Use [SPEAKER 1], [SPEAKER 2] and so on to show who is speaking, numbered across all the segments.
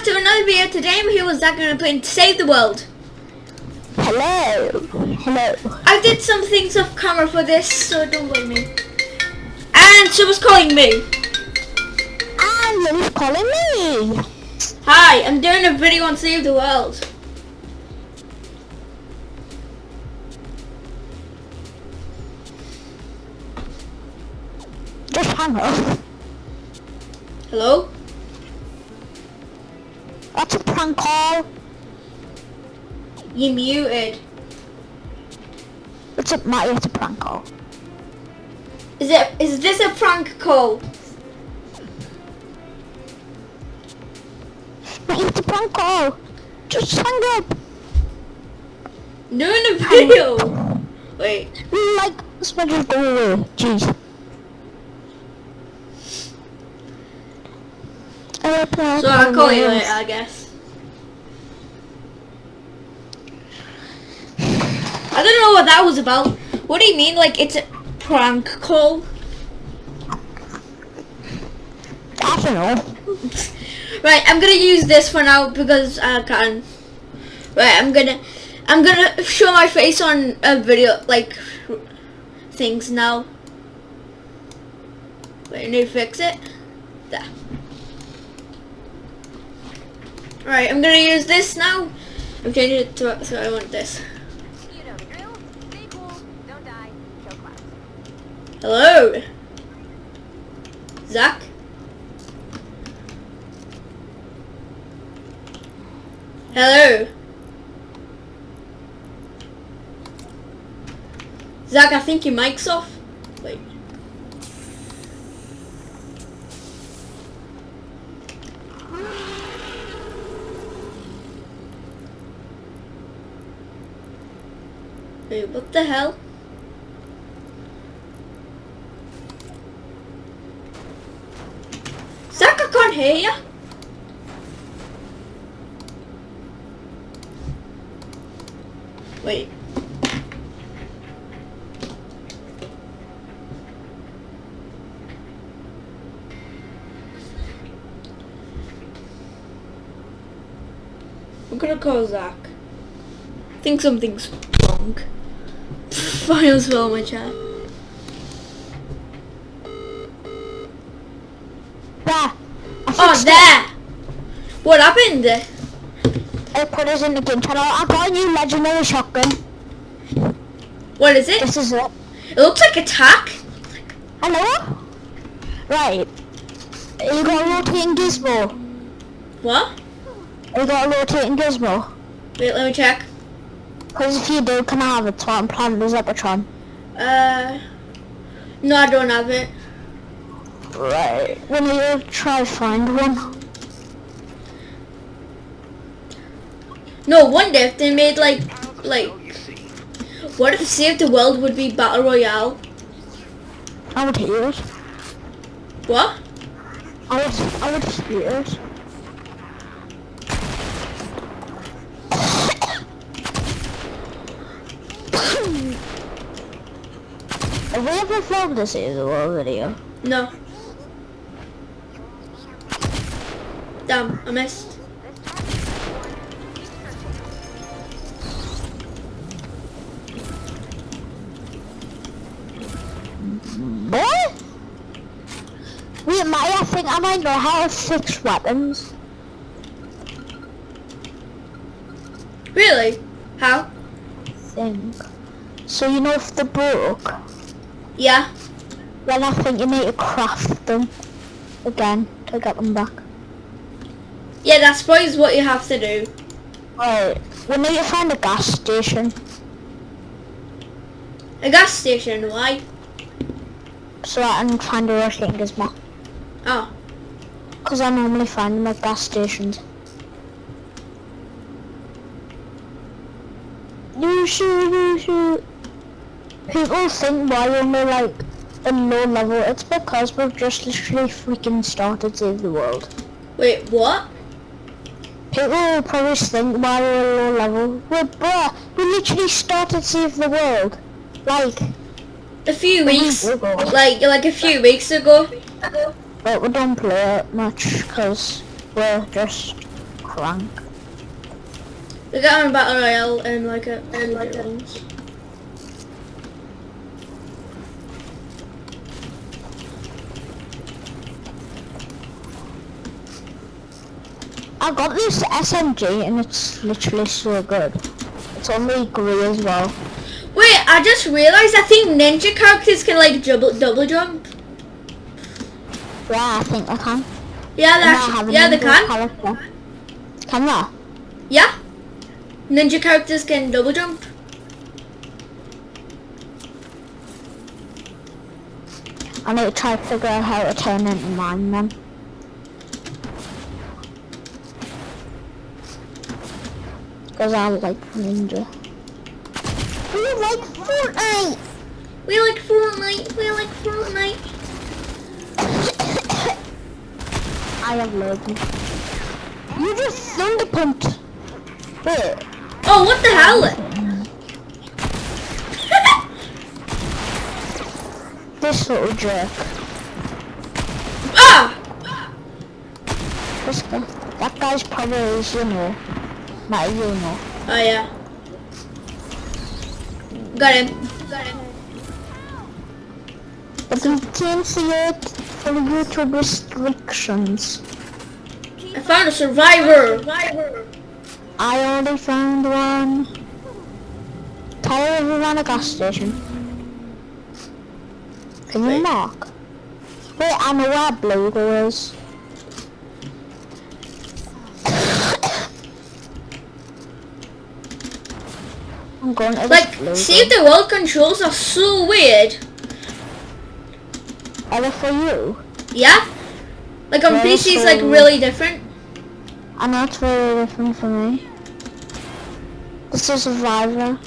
[SPEAKER 1] back to another video. Today I'm here with Zach and I'm playing Save the World.
[SPEAKER 2] Hello. Hello.
[SPEAKER 1] I did some things off camera for this, so don't blame me. And someone's calling me.
[SPEAKER 2] Ah, and Lily's calling me.
[SPEAKER 1] Hi, I'm doing a video on Save the World.
[SPEAKER 2] Just hang up.
[SPEAKER 1] Hello?
[SPEAKER 2] That's a prank call.
[SPEAKER 1] You muted.
[SPEAKER 2] It's a Matty, it's a prank call.
[SPEAKER 1] Is it? Is this a prank call?
[SPEAKER 2] Matty, it's a prank call. Just hang up.
[SPEAKER 1] Doing a video. Wait.
[SPEAKER 2] Like, this might just go away. Jeez.
[SPEAKER 1] So I'll call you later, I guess. I don't know what that was about. What do you mean, like it's a prank call?
[SPEAKER 2] I don't know.
[SPEAKER 1] Right, I'm gonna use this for now because I can. Right, I'm gonna, I'm gonna show my face on a video, like, things now. Wait, I need to fix it. There. Alright, I'm gonna use this now. I'm changing it to, so I want this. Hello? Zach? Hello? Zach, I think your mic's off. Wait. Wait, what the hell? Zach, I can't hear you. Wait. I'm gonna call Zach. Think something's wrong. Almost fell on my chair.
[SPEAKER 2] There.
[SPEAKER 1] Oh,
[SPEAKER 2] it.
[SPEAKER 1] there! What happened?
[SPEAKER 2] I put it in the game channel. I got a new legendary shotgun.
[SPEAKER 1] What is it?
[SPEAKER 2] This is it.
[SPEAKER 1] It looks like a tack.
[SPEAKER 2] Hello? Right. You got a rotating gizmo.
[SPEAKER 1] What?
[SPEAKER 2] You got a rotating gizmo.
[SPEAKER 1] Wait, let me check.
[SPEAKER 2] Because if you do, can I have so I'm planning the Zapatron?
[SPEAKER 1] Uh, no, I don't have it.
[SPEAKER 2] Right. When you try to find one.
[SPEAKER 1] No wonder if they made like, like, what if Save the World would be Battle Royale?
[SPEAKER 2] I would hear it.
[SPEAKER 1] What?
[SPEAKER 2] I would, I would hear it. Have we ever filmed a Save the World video?
[SPEAKER 1] No. Damn, I missed.
[SPEAKER 2] What? Wait, Maya, I think I might know how to fix weapons.
[SPEAKER 1] Really? How?
[SPEAKER 2] Think. So you know if they're broke,
[SPEAKER 1] Yeah.
[SPEAKER 2] then I think you need to craft them again to get them back.
[SPEAKER 1] Yeah, that's probably what you have to do.
[SPEAKER 2] Right, we need to find a gas station.
[SPEAKER 1] A gas station, why?
[SPEAKER 2] So I can find a rotating gizmo.
[SPEAKER 1] Oh.
[SPEAKER 2] Because I normally find them at gas stations. You shoot, you shoot. People think why we're only like a low level. It's because we've just literally freaking started Save the World.
[SPEAKER 1] Wait, what?
[SPEAKER 2] People will probably think why we're a low level. We're bruh, we literally started Save the World. Like,
[SPEAKER 1] A few weeks.
[SPEAKER 2] ago.
[SPEAKER 1] Like, like a few weeks ago.
[SPEAKER 2] but we don't play it much because we're just crank.
[SPEAKER 1] We got on battle royale and like a and like a
[SPEAKER 2] I got this SMG and it's literally so good. It's only grey as well.
[SPEAKER 1] Wait, I just realized I think ninja characters can like double double jump.
[SPEAKER 2] Yeah, I think I can.
[SPEAKER 1] Yeah, they yeah they
[SPEAKER 2] ninja
[SPEAKER 1] can.
[SPEAKER 2] Character. Can they?
[SPEAKER 1] Yeah, ninja characters can double jump.
[SPEAKER 2] I need to try to figure out how to turn into mine then. Because I like ninja. We like Fortnite!
[SPEAKER 1] We like Fortnite. We like Fortnite.
[SPEAKER 2] I have Logan. You just thunder pumped. Wait.
[SPEAKER 1] Oh, what the hell?
[SPEAKER 2] This little jerk.
[SPEAKER 1] ah!
[SPEAKER 2] This guy. That guy's probably you know. Not you know.
[SPEAKER 1] Oh yeah. Got him. Got him.
[SPEAKER 2] But you can't see it for YouTube restrictions.
[SPEAKER 1] I found a survivor. Survivor.
[SPEAKER 2] I already found one. Tell everyone a gas station. Can you
[SPEAKER 1] Wait.
[SPEAKER 2] mark? Wait, I know where Blue is. I'm going to
[SPEAKER 1] Like,
[SPEAKER 2] this
[SPEAKER 1] save the world controls are so weird.
[SPEAKER 2] Are they for you?
[SPEAKER 1] Yeah? Like on PC it's like really different.
[SPEAKER 2] I know it's very different for me. This is Survivor.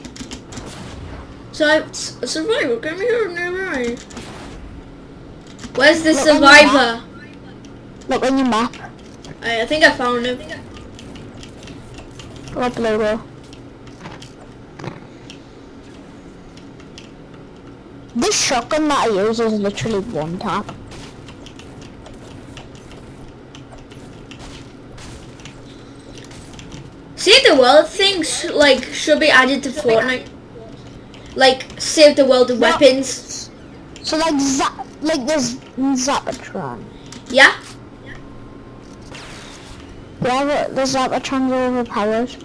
[SPEAKER 1] So I, a survivor, come here, never mind. Where's the
[SPEAKER 2] Look
[SPEAKER 1] survivor?
[SPEAKER 2] Look on your map.
[SPEAKER 1] I, I think I found him.
[SPEAKER 2] What logo? This shotgun that I use is literally one tap.
[SPEAKER 1] Save the world things like should be added to Fortnite. Like save the world of weapons.
[SPEAKER 2] So like Zap, like this Zapatron.
[SPEAKER 1] Yeah?
[SPEAKER 2] Yeah, the, the Zapatron's overpowered.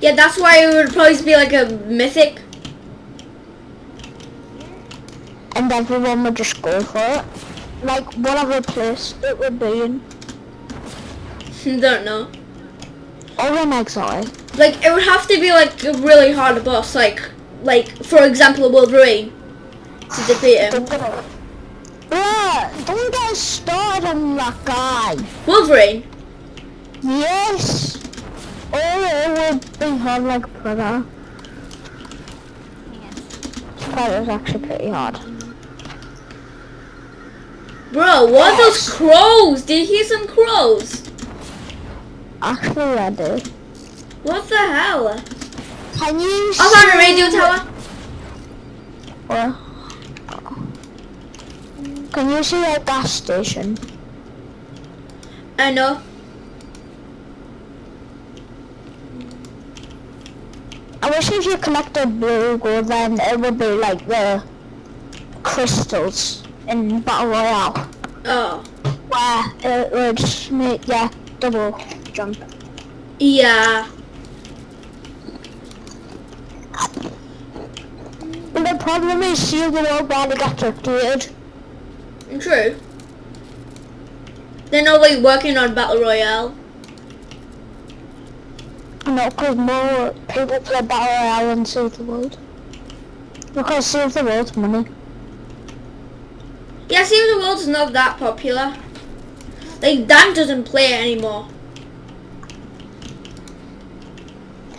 [SPEAKER 1] Yeah, that's why it would probably be like a mythic.
[SPEAKER 2] And everyone would just go for it. Like whatever place it would be in.
[SPEAKER 1] Don't know.
[SPEAKER 2] Or in exile.
[SPEAKER 1] Like it would have to be like a really hard boss, like like for example Wolverine to defeat him.
[SPEAKER 2] Don't. Bruh, don't get us started on that guy.
[SPEAKER 1] Wolverine.
[SPEAKER 2] Yes. Oh, it would be hard like Predator. Predator's actually pretty hard.
[SPEAKER 1] Bro, what are those crows? Did you hear some crows?
[SPEAKER 2] Actually.
[SPEAKER 1] What the hell?
[SPEAKER 2] Can you
[SPEAKER 1] I found a radio tower.
[SPEAKER 2] Or, can you see a gas station?
[SPEAKER 1] I know.
[SPEAKER 2] I wish if you collected blue glow, then it would be like the crystals in Battle Royale.
[SPEAKER 1] Oh.
[SPEAKER 2] Where it would make, yeah, double jump.
[SPEAKER 1] Yeah.
[SPEAKER 2] But the problem is, see the world barely got updated.
[SPEAKER 1] True. They're not like working on Battle Royale.
[SPEAKER 2] Know, because more people play Battle Royale than Save the World. Because Save the World's money.
[SPEAKER 1] Yeah, Save the World's not that popular. Like Dan doesn't play it anymore.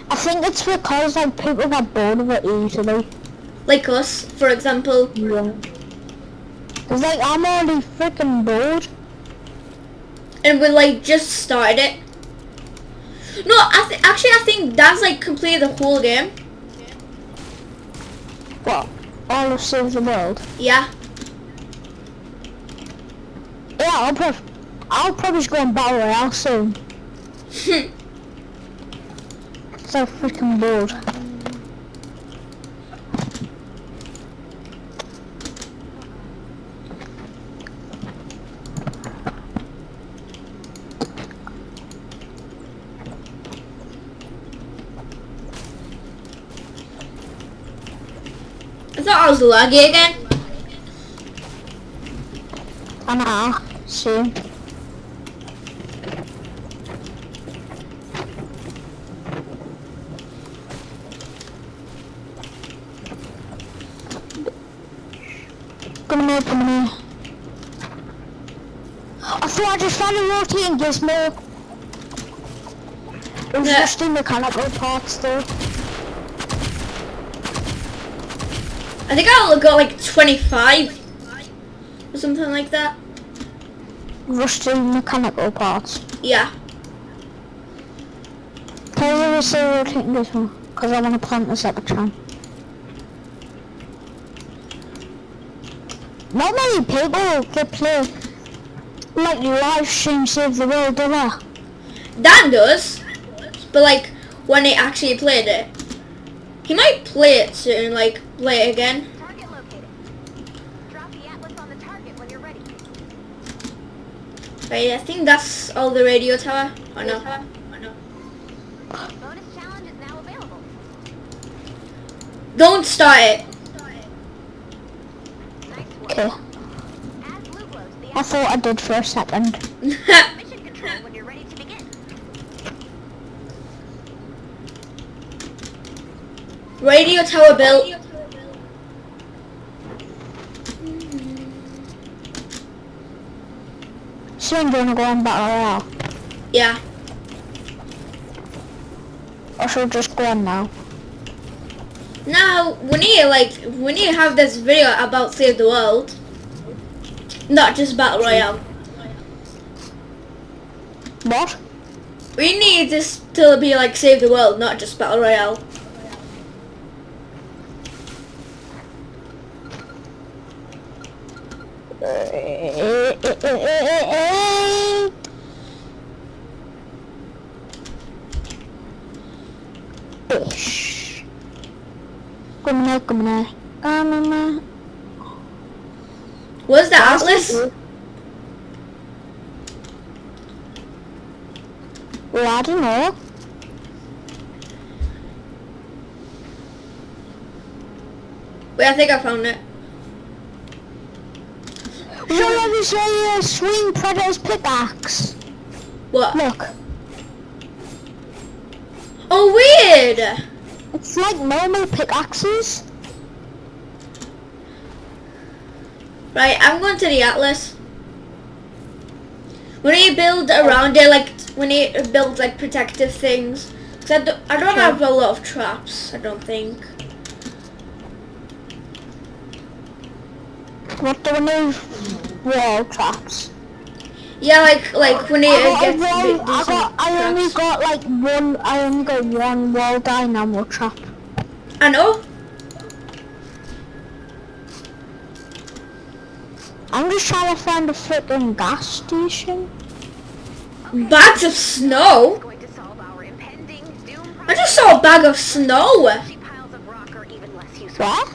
[SPEAKER 2] I think it's because like people get bored of it easily.
[SPEAKER 1] Like us, for example.
[SPEAKER 2] Yeah. Cause like I'm already freaking bored.
[SPEAKER 1] And we like just started it. No, I th- actually I think Dan's like completed the whole game.
[SPEAKER 2] What? All of Save the World.
[SPEAKER 1] Yeah.
[SPEAKER 2] Yeah, I'll prob I'll probably just go on Battle Royale soon. So freaking bored.
[SPEAKER 1] I thought I was laggy again.
[SPEAKER 2] I know. See. Come here, come here. I thought I just found a rotating gizmo. It was
[SPEAKER 1] Yeah.
[SPEAKER 2] just in the mechanical parts though.
[SPEAKER 1] I think I only got like 25 or something like that.
[SPEAKER 2] Rusty mechanical parts.
[SPEAKER 1] Yeah.
[SPEAKER 2] Can I ever say rotating one? Because I want to plant this at the time. Not many people that play like live stream Save the World, do they?
[SPEAKER 1] Dan does. But like when he actually played it. He might play it soon, like play it again.
[SPEAKER 3] Target located. Drop the atlas on the target when you're ready.
[SPEAKER 1] Right, I think that's all the radio tower. Oh no.
[SPEAKER 3] Bonus challenge is now available.
[SPEAKER 1] Don't start it.
[SPEAKER 2] Okay.
[SPEAKER 3] As blue glows, the
[SPEAKER 2] I thought I did for a second.
[SPEAKER 3] mission control when you're ready to begin.
[SPEAKER 1] radio tower built.
[SPEAKER 2] Soon gonna go on Battle Royale.
[SPEAKER 1] Yeah.
[SPEAKER 2] Or should just go on now?
[SPEAKER 1] Now we need like we need to have this video about save the world. Not just battle royale.
[SPEAKER 2] What?
[SPEAKER 1] We need this to be like save the world, not just battle royale.
[SPEAKER 2] Come here, come here. Come here.
[SPEAKER 1] Where's the atlas?
[SPEAKER 2] Well, I don't know.
[SPEAKER 1] Wait, I think I found it.
[SPEAKER 2] Show me you a swing predator's pickaxe.
[SPEAKER 1] What?
[SPEAKER 2] Look,
[SPEAKER 1] Oh, weird.
[SPEAKER 2] It's like normal pickaxes.
[SPEAKER 1] Right, I'm going to the atlas. When to build around it, like when to build like protective things. Cause I don't, I don't
[SPEAKER 2] Sure.
[SPEAKER 1] have a lot of traps. I don't think.
[SPEAKER 2] What do we need? Wall traps.
[SPEAKER 1] Yeah, like like when it,
[SPEAKER 2] I
[SPEAKER 1] to
[SPEAKER 2] got,
[SPEAKER 1] get
[SPEAKER 2] a
[SPEAKER 1] do
[SPEAKER 2] I, got, I only got like one, I only got one wall dynamo trap.
[SPEAKER 1] I know.
[SPEAKER 2] I'm just trying to find a freaking gas station.
[SPEAKER 1] Bags of snow.
[SPEAKER 3] Going to solve our impending doom
[SPEAKER 1] I just saw a bag of snow.
[SPEAKER 3] She piles of rock are even less useful.
[SPEAKER 2] What?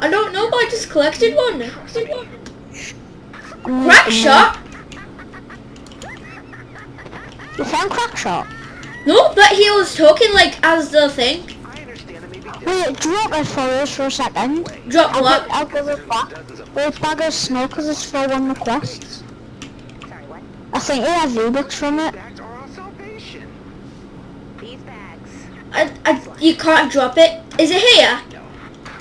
[SPEAKER 1] I don't know, but I just collected one.
[SPEAKER 2] Mm,
[SPEAKER 1] Crack
[SPEAKER 2] mm,
[SPEAKER 1] shot?
[SPEAKER 2] You found crack shot?
[SPEAKER 1] No, but he was talking like as the thing.
[SPEAKER 4] I understand it may be
[SPEAKER 2] Wait, drop it for us for a second.
[SPEAKER 1] Drop
[SPEAKER 2] I'll,
[SPEAKER 1] what?
[SPEAKER 2] I'll give it back. Bag of snow because it's for one request.
[SPEAKER 3] Sorry, what?
[SPEAKER 2] I think you have V-Bucks from it.
[SPEAKER 4] bags are our salvation.
[SPEAKER 3] These bags.
[SPEAKER 1] I, I, you can't drop it. Is it here?
[SPEAKER 4] No.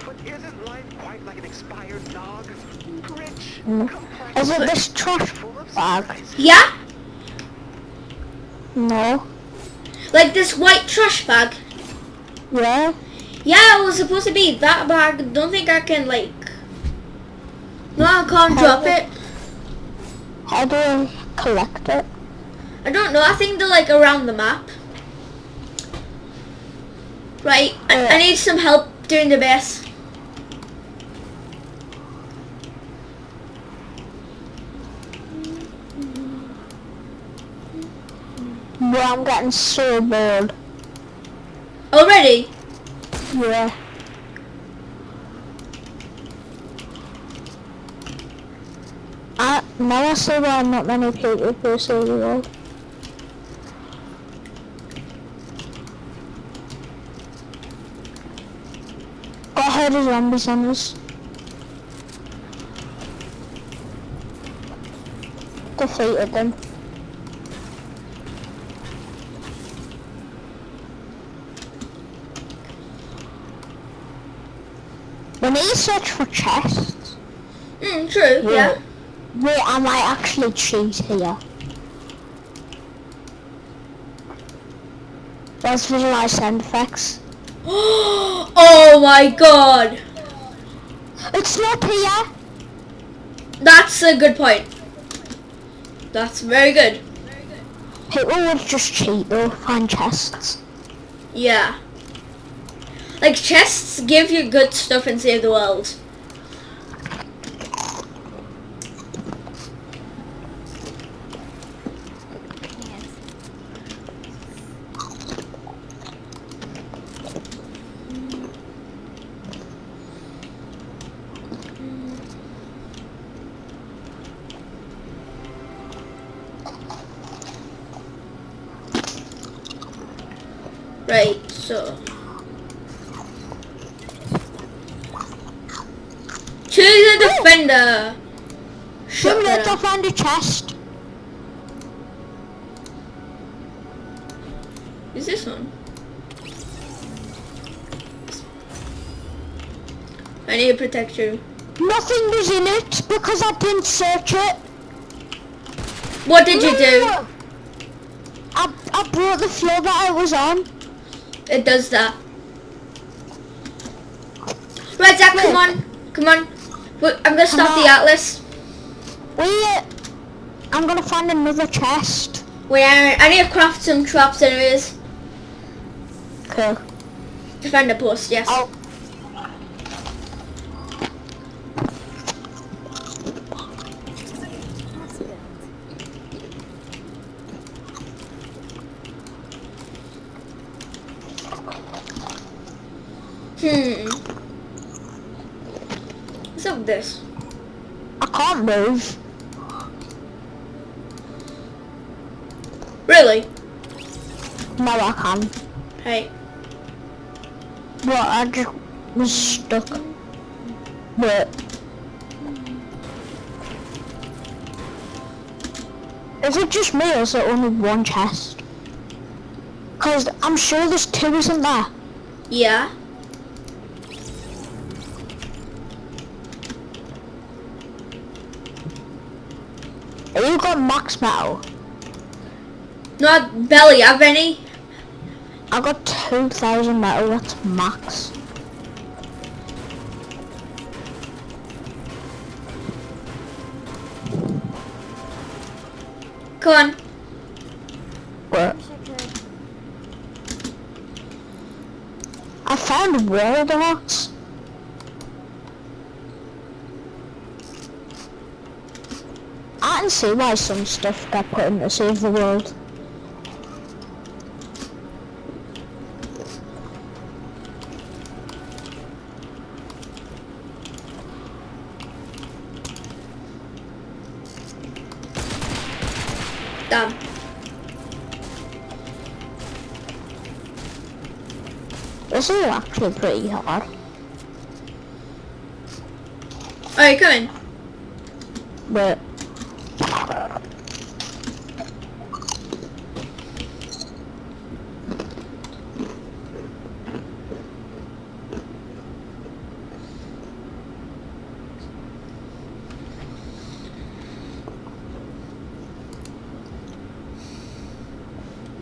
[SPEAKER 4] But isn't life quite like an expired nog? Rich,
[SPEAKER 2] Mm.
[SPEAKER 4] Oh,
[SPEAKER 2] Is it this trash bag?
[SPEAKER 1] Yeah?
[SPEAKER 2] No.
[SPEAKER 1] Like this white trash bag.
[SPEAKER 2] Yeah?
[SPEAKER 1] Yeah, it was supposed to be that bag. Don't think I can like. No, I can't drop it.
[SPEAKER 2] How do I collect it?
[SPEAKER 1] I don't know. I think they're like around the map. Right. I, I need some help doing the base.
[SPEAKER 2] Bro, I'm getting so bored.
[SPEAKER 1] Already?
[SPEAKER 2] Yeah. I, now I see why not many people play Silver World. Got a herd of zombies on us. Defeated them. We need to search for chests.
[SPEAKER 1] Mm, true, yeah.
[SPEAKER 2] Wait, I might actually cheat here. Let's visualize sound effects.
[SPEAKER 1] oh my god!
[SPEAKER 2] It's not here.
[SPEAKER 1] That's a good point. That's very good.
[SPEAKER 2] People would just cheat though, find chests.
[SPEAKER 1] Yeah. Like chests give you good stuff and save the world. Right, so. Choose a defender.
[SPEAKER 2] Two
[SPEAKER 1] Shut
[SPEAKER 2] minutes, I'll
[SPEAKER 1] up.
[SPEAKER 2] find a chest.
[SPEAKER 1] Is this one? I need to protect you.
[SPEAKER 2] Nothing was in it because I didn't search it.
[SPEAKER 1] What did you do?
[SPEAKER 2] I, I brought the floor that I was on.
[SPEAKER 1] It does that. Right, Zach, come on. Come on. I'm gonna stop the atlas.
[SPEAKER 2] Wait, I'm gonna find another chest.
[SPEAKER 1] Wait, I, I need to craft some traps anyways.
[SPEAKER 2] Cool.
[SPEAKER 1] Defender post, yes.
[SPEAKER 2] Oh.
[SPEAKER 1] Hmm. What's up with this?
[SPEAKER 2] I can't move.
[SPEAKER 1] Really?
[SPEAKER 2] No, I can.
[SPEAKER 1] Hey.
[SPEAKER 2] What? I just was stuck. Wait. Is it just me or is there only one chest? Cause I'm sure there's two, isn't there?
[SPEAKER 1] Yeah.
[SPEAKER 2] Have you got max metal?
[SPEAKER 1] Not belly, have any?
[SPEAKER 2] I got 2,000 metal, that's max.
[SPEAKER 1] Come on.
[SPEAKER 2] What? I found world arts. I can see why some stuff got put in to save the world.
[SPEAKER 1] Damn.
[SPEAKER 2] This is actually pretty hard.
[SPEAKER 1] Alright, come in.
[SPEAKER 2] But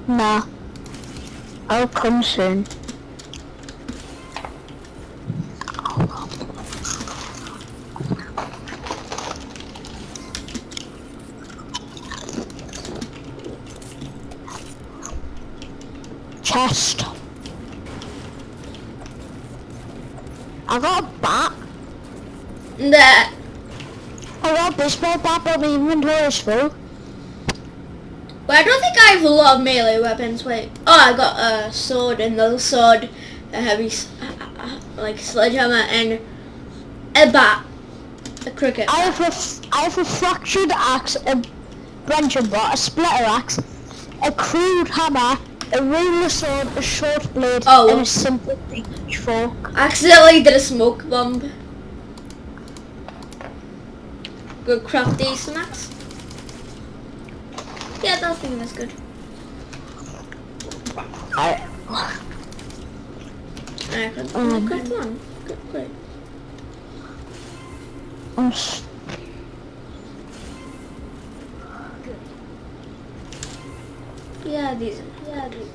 [SPEAKER 2] Nah. Come soon. Chest. I got a bat.
[SPEAKER 1] That.
[SPEAKER 2] I got a baseball bat, but my inventory is full.
[SPEAKER 1] Well, I don't think I have a lot of melee weapons. Wait. Oh, I got a sword, and another sword, a heavy, like sledgehammer, and a bat, a cricket.
[SPEAKER 2] I have a, I have a fractured axe, a branching bat, a splitter axe, a crude hammer, a ruler sword, a short blade,
[SPEAKER 1] Oh.
[SPEAKER 2] and a simple pitchfork.
[SPEAKER 1] I accidentally did a smoke bomb. Good craft these snacks. Yeah, that thing is good.
[SPEAKER 2] I,
[SPEAKER 1] I could
[SPEAKER 2] Um.
[SPEAKER 1] craft one. Good.
[SPEAKER 2] I'm s-
[SPEAKER 1] Yeah, these. Yeah, these.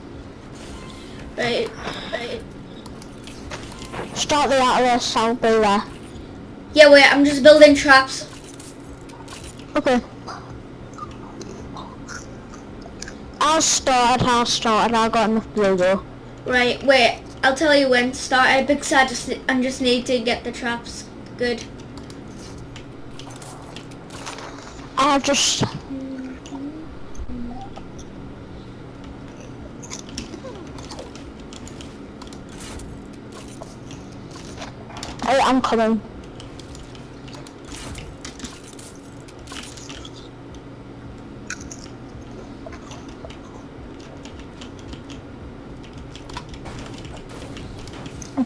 [SPEAKER 1] Right, right.
[SPEAKER 2] start the Atlas, I'll be there.
[SPEAKER 1] Yeah, wait, I'm just building traps.
[SPEAKER 2] Okay. I'll start, I'll start, I got enough blue though.
[SPEAKER 1] Right, wait, I'll tell you when to start it because I just, I just need to get the traps good.
[SPEAKER 2] I'll just... Oh, I'm coming.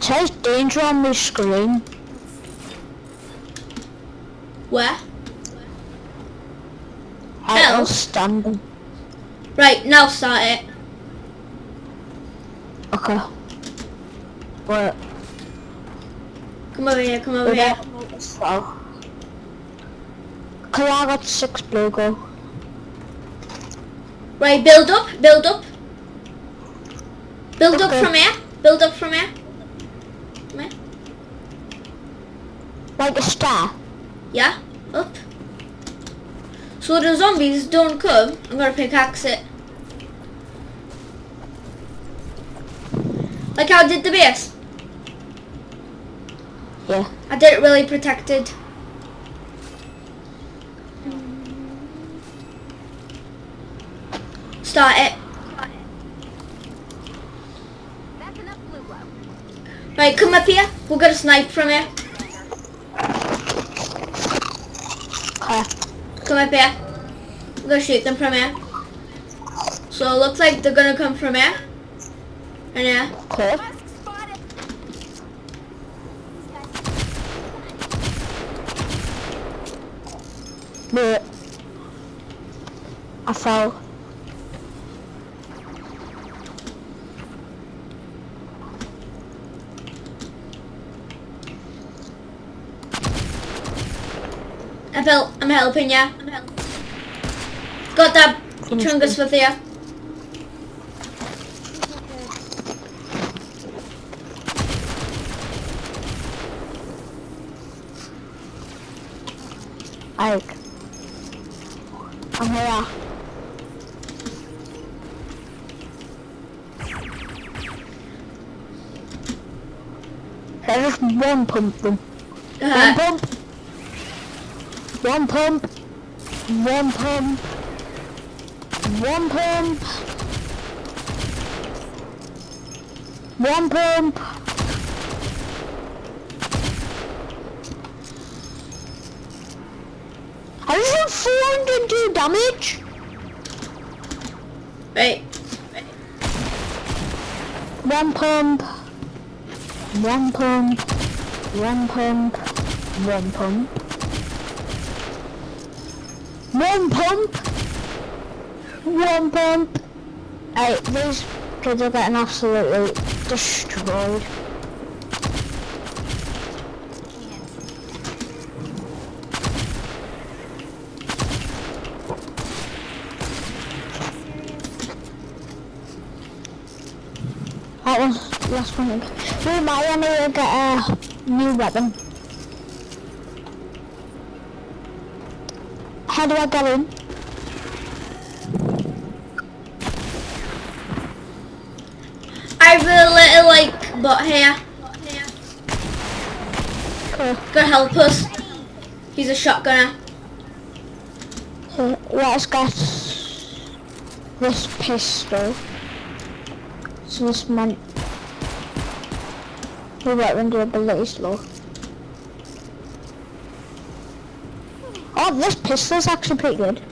[SPEAKER 2] Says danger on my screen.
[SPEAKER 1] Where?
[SPEAKER 2] I
[SPEAKER 1] Hell.
[SPEAKER 2] was standing.
[SPEAKER 1] Right, now start it.
[SPEAKER 2] Okay. Wait.
[SPEAKER 1] Come over here, come over here.
[SPEAKER 2] So. Cause I got six blue go.
[SPEAKER 1] Right, build up, build up. Build up from here, build up from here. Come here.
[SPEAKER 2] Like a star.
[SPEAKER 1] Yeah, up. So the zombies don't come, I'm gonna pickaxe it. Like how I did the base.
[SPEAKER 2] Yeah.
[SPEAKER 1] I did it really protected. Start it.
[SPEAKER 3] That's enough blue glow.
[SPEAKER 1] Right, come up here. We'll get a snipe from here.
[SPEAKER 2] Okay.
[SPEAKER 1] Come up here. We're gonna shoot them from here. So it looks like they're gonna come from here. And.
[SPEAKER 2] Okay.
[SPEAKER 3] Musk
[SPEAKER 2] I fell.
[SPEAKER 1] I felt I'm helping you. I'm helping. Got that chungus with you.
[SPEAKER 2] Ike. I'm here. There's just one pump them. One
[SPEAKER 1] Uh,
[SPEAKER 2] pump. One pump. One pump. One pump. One pump. I just done 402 damage.
[SPEAKER 1] right.
[SPEAKER 2] One pump. One pump. One pump. One pump. One pump. One pump. Hey, these kids are getting absolutely destroyed. That was last one. We might need to get a new weapon. How do I get in?
[SPEAKER 1] I have a little like bot here.
[SPEAKER 2] Okay.
[SPEAKER 1] Gonna help us. He's a shotgunner.
[SPEAKER 2] Let's get this pistol. So this man. Your weapon durability slow. Oh, this pistol's actually pretty good.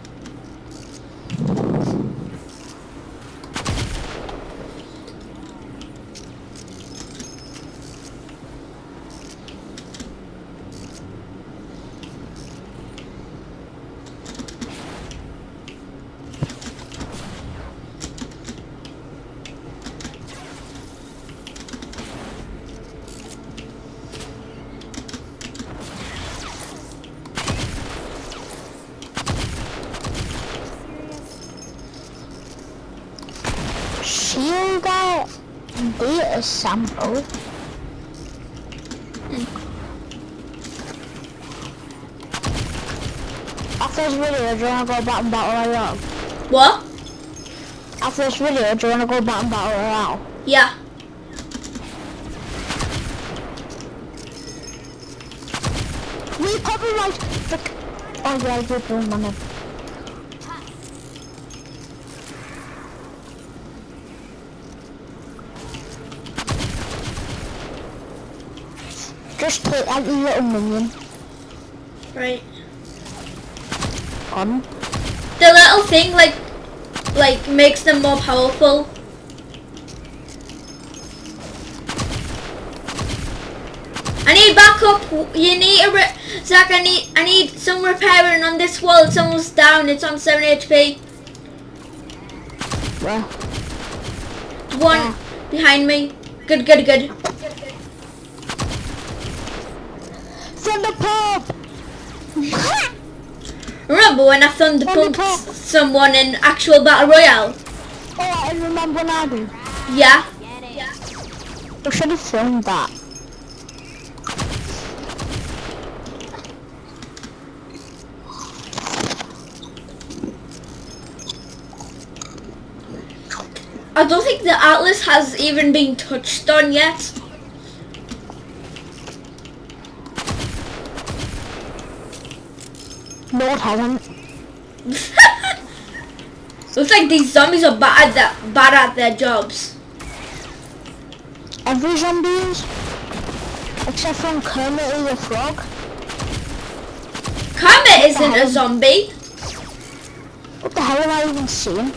[SPEAKER 2] Shield that data sample. After this video, do you wanna go back and battle royale?
[SPEAKER 1] What?
[SPEAKER 2] After this video, do you wanna go back and battle royale?
[SPEAKER 1] Yeah.
[SPEAKER 2] We probably like the. Oh yeah, I did bring money. Just take that little minion
[SPEAKER 1] Right.
[SPEAKER 2] on.
[SPEAKER 1] The little thing like like makes them more powerful. I need backup. You need a re- Zach. I need I need some repairing on this wall. It's almost down. It's on seven HP.
[SPEAKER 2] Where?
[SPEAKER 1] One behind me. Good, good, good.
[SPEAKER 2] From the pub!
[SPEAKER 1] Remember when I thunder pumped someone in actual battle royale?
[SPEAKER 2] oh, I remember now. dude.
[SPEAKER 1] Yeah.
[SPEAKER 2] We should have filmed that.
[SPEAKER 1] I don't think the Atlas has even been touched on yet.
[SPEAKER 2] No, it.
[SPEAKER 1] Looks like these zombies are bad at, bad at their jobs.
[SPEAKER 2] Every zombie is. Except from Kermit the Frog.
[SPEAKER 1] Kermit isn't a zombie.
[SPEAKER 2] What the hell am I even seeing?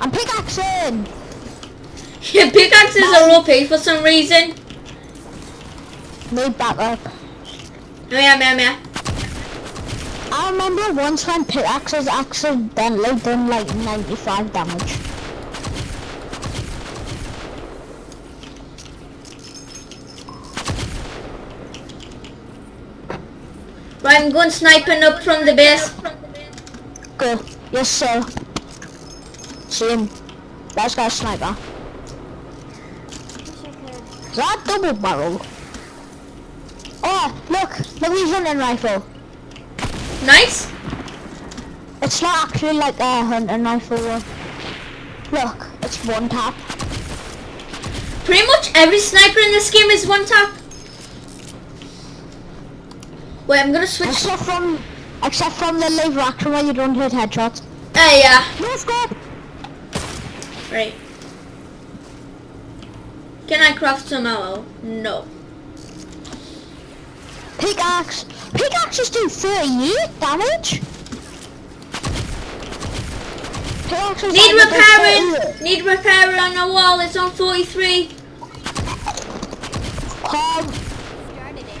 [SPEAKER 2] I'm pickaxing!
[SPEAKER 1] Your pickaxes are OP for some reason.
[SPEAKER 2] Need backup.
[SPEAKER 1] Oh yeah, yeah, yeah.
[SPEAKER 2] I remember once when pickaxes accidentally done like 95 damage.
[SPEAKER 1] Right, I'm going sniping up from the base.
[SPEAKER 2] Go. Yes, sir. See him. That's got a sniper. Is that double barrel? Oh, look! Look, he's hunting rifle.
[SPEAKER 1] Nice.
[SPEAKER 2] It's not actually like a hunting rifle one. Look, it's one tap.
[SPEAKER 1] Pretty much every sniper in this game is one tap. Wait, I'm gonna switch.
[SPEAKER 2] Except from, except from the live action where you don't hit headshots.
[SPEAKER 1] Ah, yeah.
[SPEAKER 2] No scope!
[SPEAKER 1] Right. Can I craft some ammo? No.
[SPEAKER 2] Pickaxe! Pickaxes do 38 damage! Pickaxes
[SPEAKER 1] Need repairing. Need repairing on the wall. It's on 43.
[SPEAKER 2] Come,
[SPEAKER 3] Started it.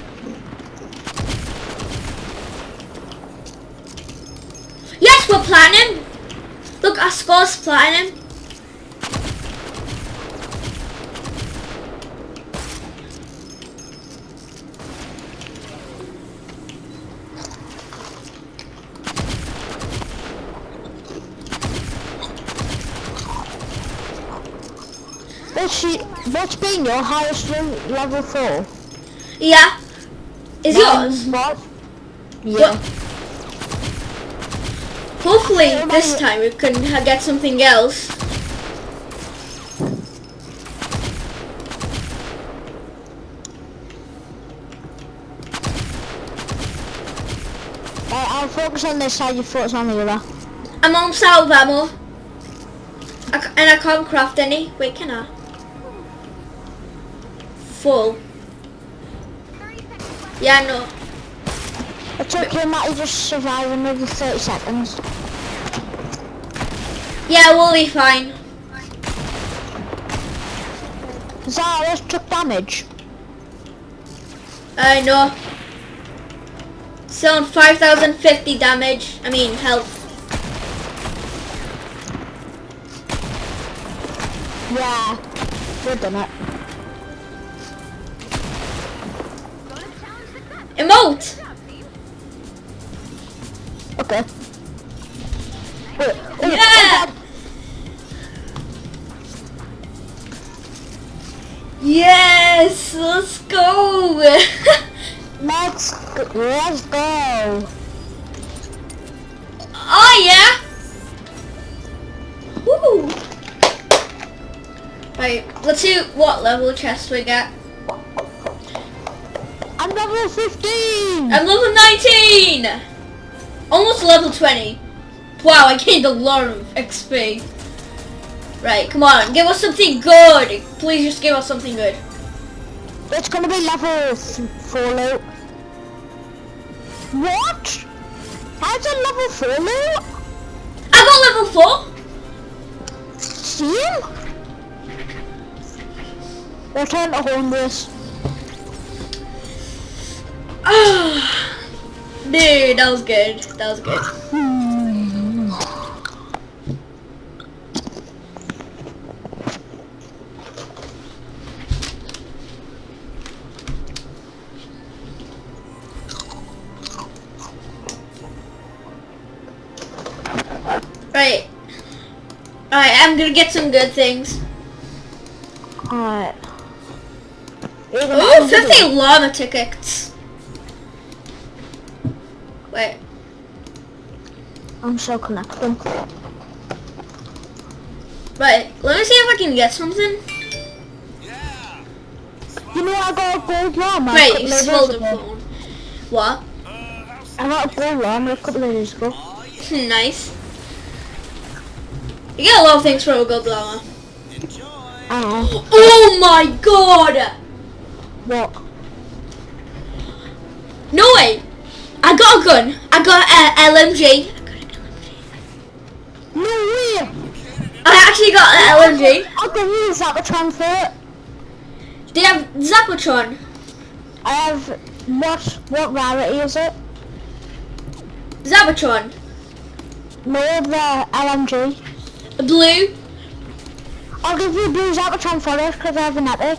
[SPEAKER 1] Yes, we're planning. Look, our score's platinum.
[SPEAKER 2] What's, she, what's been your highest le- level 4?
[SPEAKER 1] Yeah. Is yours?
[SPEAKER 2] What? Yeah.
[SPEAKER 1] Hopefully this time we can get something else.
[SPEAKER 2] I'll focus on this side, you focus on the other.
[SPEAKER 1] I'm on salve ammo. I c and I can't craft any. Wait, can I? Full.
[SPEAKER 3] 30 seconds left.
[SPEAKER 1] Yeah, no.
[SPEAKER 2] It's okay, Matty, just survive another 30 seconds.
[SPEAKER 1] Yeah, we'll be fine.
[SPEAKER 2] Zara just took damage.
[SPEAKER 1] I know. Still on 5,050 damage. I mean, health.
[SPEAKER 2] Yeah, we've done it.
[SPEAKER 1] Emote!
[SPEAKER 3] Good job, team.
[SPEAKER 2] Okay. Wait,
[SPEAKER 1] Yeah! Yes! Let's go!
[SPEAKER 2] Let's go. Let's go.
[SPEAKER 1] oh, yeah! Woo! Right, let's see what level chest we get.
[SPEAKER 2] Level 15.
[SPEAKER 1] I'm level 19! Almost level 20. Wow, I gained a lot of XP. Right, come on, give us something good. Please just give us something good.
[SPEAKER 2] It's gonna be level th- Fallout. What? How's it level Fallout?
[SPEAKER 1] I got level 4.
[SPEAKER 2] Steam? Return to home this.
[SPEAKER 1] Dude, that was good. That was good. Right. Alright, I'm gonna get some good things.
[SPEAKER 2] Alright.
[SPEAKER 1] Ooh, 50 llama tickets.
[SPEAKER 2] I'm so connected.
[SPEAKER 1] Right, let me see if I can get something. Yeah.
[SPEAKER 2] You know I got a gold llama a
[SPEAKER 1] Wait,
[SPEAKER 2] couple of days
[SPEAKER 1] slow the phone. What?
[SPEAKER 2] I got a gold llama a couple of days ago.
[SPEAKER 1] Oh, nice. You get a lot of things for a gold llama.
[SPEAKER 2] I know.
[SPEAKER 1] Oh my god!
[SPEAKER 2] What?
[SPEAKER 1] No way! I got a gun. I got a LMG.
[SPEAKER 2] No way!
[SPEAKER 1] I actually got an LMG.
[SPEAKER 2] I can use that to transfer.
[SPEAKER 1] They have Zapatron.
[SPEAKER 2] I have what what rarity is it?
[SPEAKER 1] Zapatron.
[SPEAKER 2] No the LMG.
[SPEAKER 1] Blue.
[SPEAKER 2] I'll give you blue Zapatron for it because I have an epic.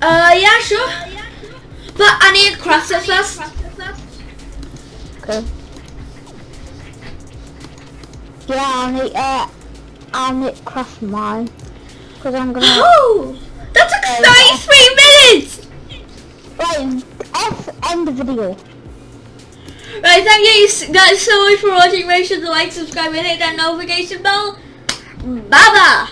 [SPEAKER 1] Uh, yeah, sure. But I need craft first.
[SPEAKER 2] Okay. Yeah, I'll need uh I'll need craft mine. Because I'm gonna
[SPEAKER 1] Oh! That took 33 minutes!
[SPEAKER 2] Right, F end the video.
[SPEAKER 1] Right, thank you guys so much for watching. Make sure to like, subscribe, and hit that notification bell. Bye bye!